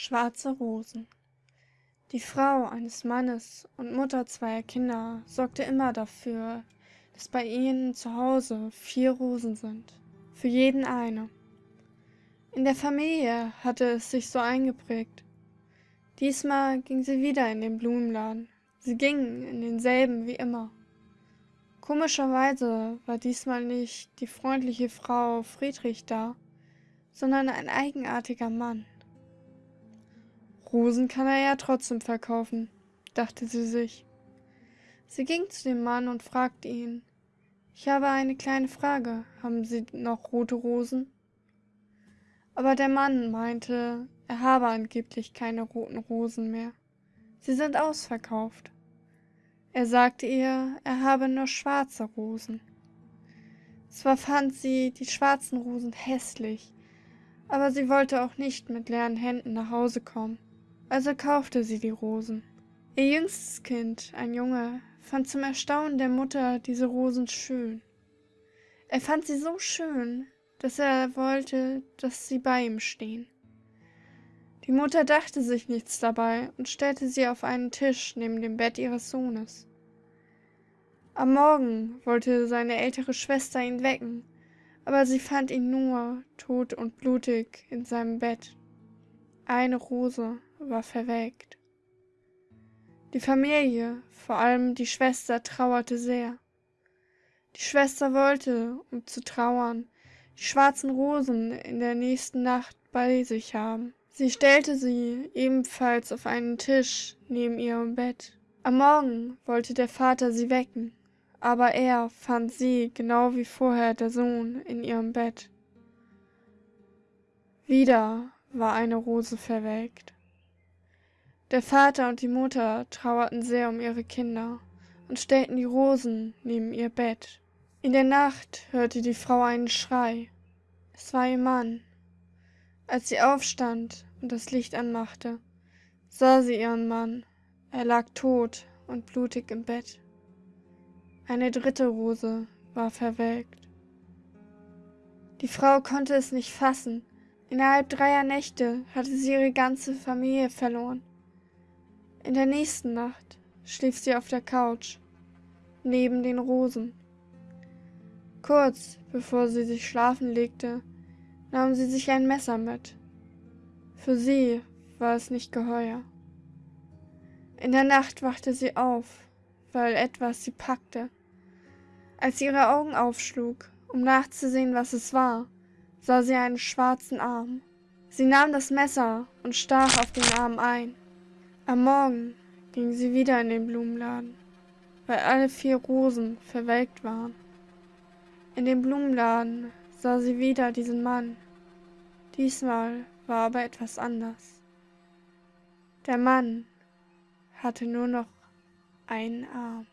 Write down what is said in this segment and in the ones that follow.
Schwarze Rosen Die Frau eines Mannes und Mutter zweier Kinder sorgte immer dafür, dass bei ihnen zu Hause vier Rosen sind, für jeden eine. In der Familie hatte es sich so eingeprägt. Diesmal ging sie wieder in den Blumenladen. Sie ging in denselben wie immer. Komischerweise war diesmal nicht die freundliche Frau Friedrich da, sondern ein eigenartiger Mann. Rosen kann er ja trotzdem verkaufen, dachte sie sich. Sie ging zu dem Mann und fragte ihn, ich habe eine kleine Frage, haben Sie noch rote Rosen? Aber der Mann meinte, er habe angeblich keine roten Rosen mehr. Sie sind ausverkauft. Er sagte ihr, er habe nur schwarze Rosen. Zwar fand sie die schwarzen Rosen hässlich, aber sie wollte auch nicht mit leeren Händen nach Hause kommen. Also kaufte sie die Rosen. Ihr jüngstes Kind, ein Junge, fand zum Erstaunen der Mutter diese Rosen schön. Er fand sie so schön, dass er wollte, dass sie bei ihm stehen. Die Mutter dachte sich nichts dabei und stellte sie auf einen Tisch neben dem Bett ihres Sohnes. Am Morgen wollte seine ältere Schwester ihn wecken, aber sie fand ihn nur tot und blutig in seinem Bett. Eine Rose war verwelkt. Die Familie, vor allem die Schwester, trauerte sehr. Die Schwester wollte, um zu trauern, die schwarzen Rosen in der nächsten Nacht bei sich haben. Sie stellte sie ebenfalls auf einen Tisch neben ihrem Bett. Am Morgen wollte der Vater sie wecken, aber er fand sie, genau wie vorher der Sohn, in ihrem Bett. Wieder war eine Rose verwelkt. Der Vater und die Mutter trauerten sehr um ihre Kinder und stellten die Rosen neben ihr Bett. In der Nacht hörte die Frau einen Schrei. Es war ihr Mann. Als sie aufstand und das Licht anmachte, sah sie ihren Mann. Er lag tot und blutig im Bett. Eine dritte Rose war verwelkt. Die Frau konnte es nicht fassen. Innerhalb dreier Nächte hatte sie ihre ganze Familie verloren. In der nächsten Nacht schlief sie auf der Couch, neben den Rosen. Kurz bevor sie sich schlafen legte, nahm sie sich ein Messer mit. Für sie war es nicht geheuer. In der Nacht wachte sie auf, weil etwas sie packte. Als sie ihre Augen aufschlug, um nachzusehen, was es war, sah sie einen schwarzen Arm. Sie nahm das Messer und stach auf den Arm ein. Am Morgen ging sie wieder in den Blumenladen, weil alle vier Rosen verwelkt waren. In dem Blumenladen sah sie wieder diesen Mann. Diesmal war aber etwas anders. Der Mann hatte nur noch einen Arm.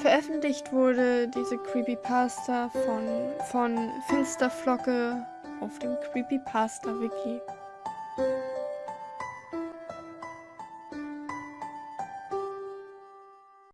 Veröffentlicht wurde diese Creepypasta von, von Finsterflocke auf dem Creepypasta-Wiki.